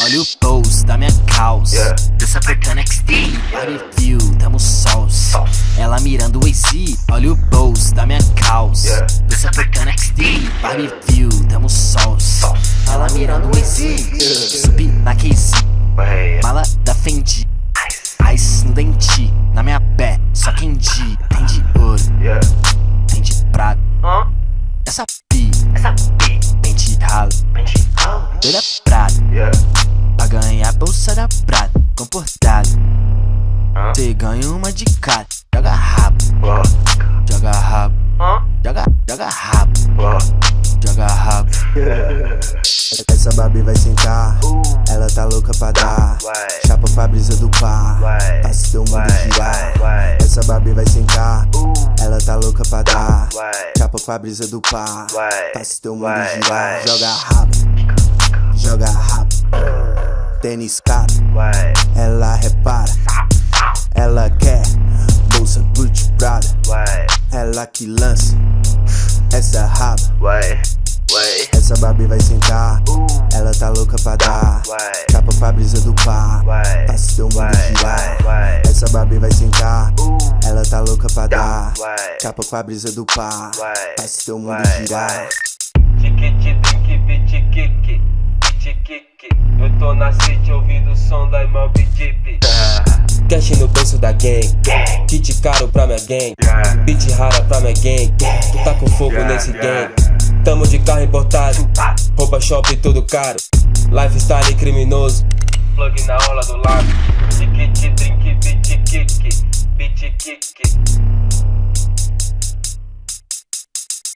Olha o pose da minha calça yeah. Dança apertando XD Barbecue, yeah. tamo sauce Ela mirando o AC Olha o pose da minha calça yeah. Dança apertando XD Barbecue, tamo sauce Ela mirando o AC Subi na KC Mala da Fendi. Essa pi, pente ralo, doida prata. Pra ganhar bolsa da prata, comportado. Cê ganha uma de cada, joga rabo, joga rabo, joga, joga rabo, joga rabo. Essa Barbie vai sentar, ela tá louca pra dar. Chapa pra brisa do par, faz teu mundo girar. Essa Barbie vai sentar, ela tá louca pra dar. Chapa pra brisa do par, faz teu mundo girar. Joga rabo, joga rabo. Tênis caro, ela repara. Ela quer bolsa Gucci Prada. Ela que lança essa raba. Essa Barbie vai sentar, ela tá louca pra dar. Chapa pra brisa do par, faz teu mundo girar. Barbie vai sentar, ela tá louca pra dar. Chapa pra brisa do par, faz teu mundo girar. Eu tô na city ouvindo o som da Mob Jeep. Cash no bolso da gang, kit caro pra minha gang, beat rara pra minha gang. Tu tá com fogo nesse gang. Tamo de carro importado, roupa shopping tudo caro. Lifestyle criminoso, plug na aula do lado. Tiki, trinque, bitch, kick.